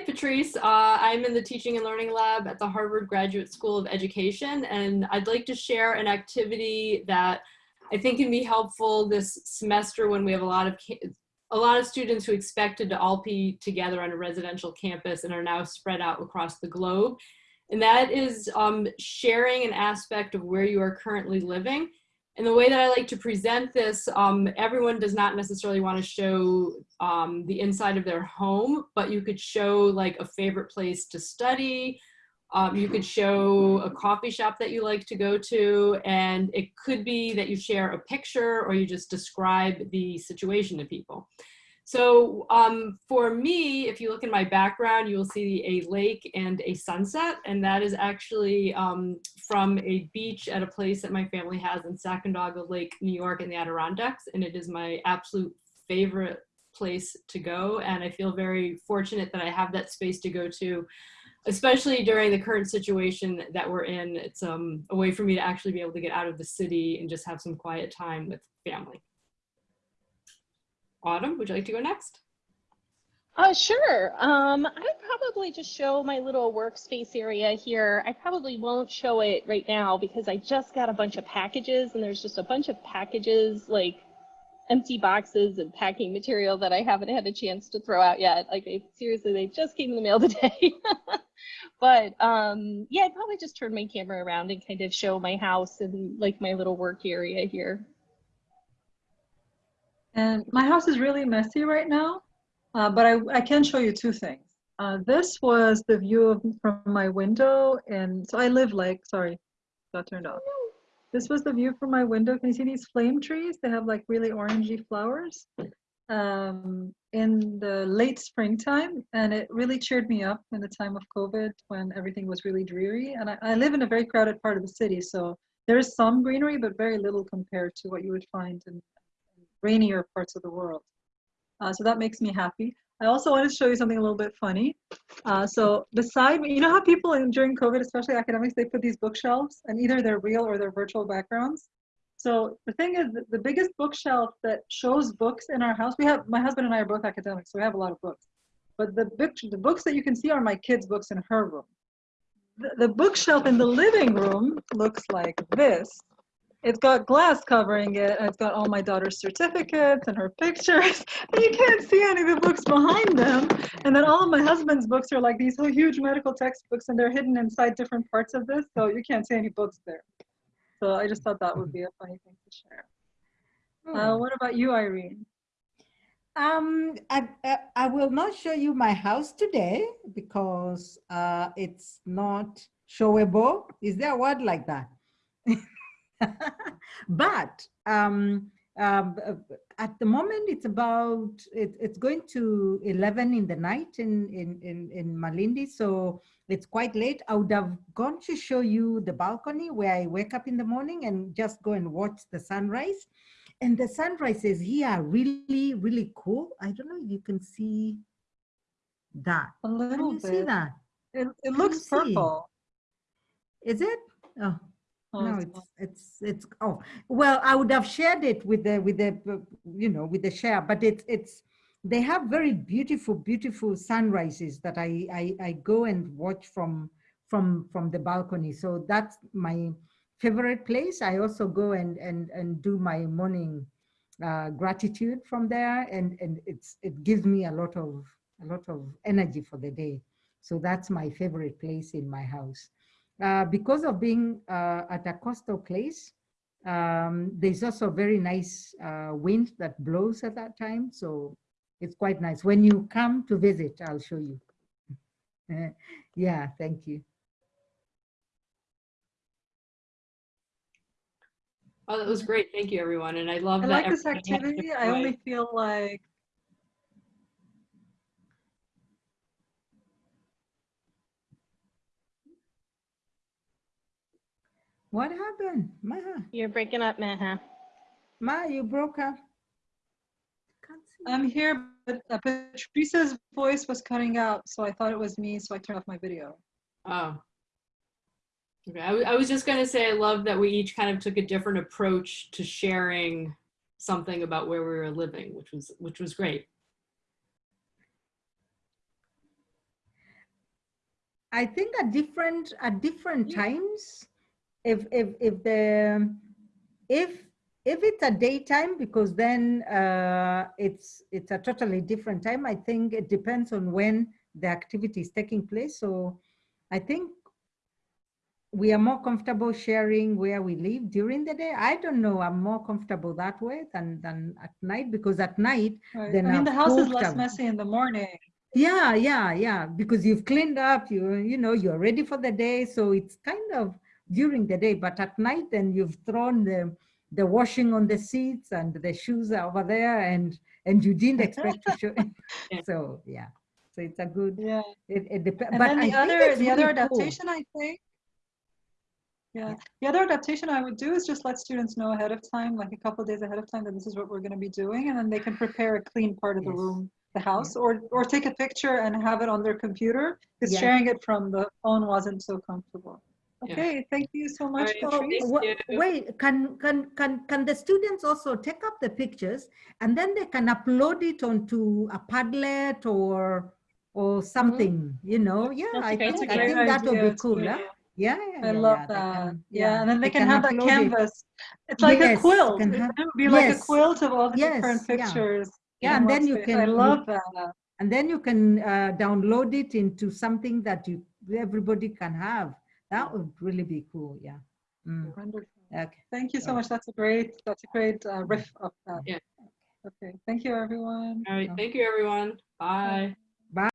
Patrice. Uh, I'm in the Teaching and Learning Lab at the Harvard Graduate School of Education, and I'd like to share an activity that I think can be helpful this semester when we have a lot of a lot of students who expected to all be together on a residential campus and are now spread out across the globe. And that is um, sharing an aspect of where you are currently living and the way that I like to present this, um, everyone does not necessarily want to show um, the inside of their home, but you could show like a favorite place to study. Um, you could show a coffee shop that you like to go to, and it could be that you share a picture or you just describe the situation to people. So um, for me, if you look in my background, you will see a lake and a sunset, and that is actually um, from a beach at a place that my family has in Sacandaga Lake, New York in the Adirondacks, and it is my absolute favorite place to go, and I feel very fortunate that I have that space to go to, especially during the current situation that we're in. It's um, a way for me to actually be able to get out of the city and just have some quiet time with family. Autumn, would you like to go next? Uh, sure. Um, I'd probably just show my little workspace area here. I probably won't show it right now because I just got a bunch of packages and there's just a bunch of packages like empty boxes and packing material that I haven't had a chance to throw out yet. Like seriously, they just came in the mail today. but um, yeah, I'd probably just turn my camera around and kind of show my house and like my little work area here. And my house is really messy right now, uh, but I, I can show you two things. Uh, this was the view of, from my window, and so I live like, sorry, got turned off. This was the view from my window. Can you see these flame trees? They have like really orangey flowers um, in the late springtime, and it really cheered me up in the time of COVID when everything was really dreary. And I, I live in a very crowded part of the city, so there is some greenery, but very little compared to what you would find in rainier parts of the world. Uh, so that makes me happy. I also want to show you something a little bit funny. Uh, so beside me, you know how people in, during COVID, especially academics, they put these bookshelves and either they're real or they're virtual backgrounds. So the thing is, the biggest bookshelf that shows books in our house, we have, my husband and I are both academics, so we have a lot of books. But the, book, the books that you can see are my kids' books in her room. The, the bookshelf in the living room looks like this it's got glass covering it and it's got all my daughter's certificates and her pictures and you can't see any of the books behind them and then all of my husband's books are like these huge medical textbooks and they're hidden inside different parts of this so you can't see any books there so i just thought that would be a funny thing to share uh, hmm. what about you irene um, I, I will not show you my house today because uh, it's not showable. Is there a word like that? but um, um, at the moment, it's about, it, it's going to 11 in the night in, in, in, in Malindi. So it's quite late. I would have gone to show you the balcony where I wake up in the morning and just go and watch the sunrise. And the sunrises here are really, really cool. I don't know if you can see that. A little bit. see that? It, it looks purple. Is it? Oh, no, it's it's it's oh well, I would have shared it with the with the you know with the share, but it's it's they have very beautiful beautiful sunrises that I I, I go and watch from from from the balcony. So that's my favorite place. I also go and and and do my morning uh, gratitude from there, and and it's it gives me a lot of a lot of energy for the day. So that's my favorite place in my house. Uh, because of being uh, at a coastal place, um, there's also very nice uh, wind that blows at that time. So it's quite nice. When you come to visit, I'll show you. yeah, thank you. Oh, that was great. Thank you, everyone. And I love I that. like this activity. I only feel like What happened? Maha? You're breaking up, Maha. Ma, you broke up. I'm here, but uh, Patrice's voice was cutting out, so I thought it was me, so I turned off my video. Oh. Okay, I, I was just going to say I love that we each kind of took a different approach to sharing something about where we were living, which was which was great. I think at different at different times, if if if the if if it's a daytime, because then uh, it's it's a totally different time. I think it depends on when the activity is taking place. So I think we are more comfortable sharing where we live during the day. I don't know. I'm more comfortable that way than than at night because at night Right. Then I mean, I've the house is less messy in the morning. Yeah, yeah, yeah. Because you've cleaned up, you you know, you're ready for the day. So it's kind of during the day, but at night then you've thrown the the washing on the seats and the shoes are over there and and you didn't expect to show. So yeah. So it's a good Yeah. it, it depends. And But then the think other, the other really cool. adaptation, I think. Yeah, the other adaptation I would do is just let students know ahead of time, like a couple days ahead of time, that this is what we're going to be doing, and then they can prepare a clean part of the room, the house, or or take a picture and have it on their computer. Because sharing it from the phone wasn't so comfortable. Yeah. Okay, thank you so much, right, Patrice. thank Wa- you. Wait, can can can can the students also take up the pictures and then they can upload it onto a Padlet or or something, you know? Yeah, That's I a think, That's a I great think that would be cool. too. huh? Yeah, yeah, I yeah, love yeah, that. can- yeah, and then they, they can, have that upload it. canvas. It's like Yes, a quilt. can It would be like a quilt of all the different Yes, yeah. pictures. Yeah, in and then you space. can- I you- love that. And then you can uh, download it into something that you everybody can have. That would really be cool. Yeah. Mm, Wonderful. Okay. Thank you so much. That's a great, that's a great uh, riff of that. Yeah. Okay, thank you, everyone. All right, thank you, everyone. Bye. Bye.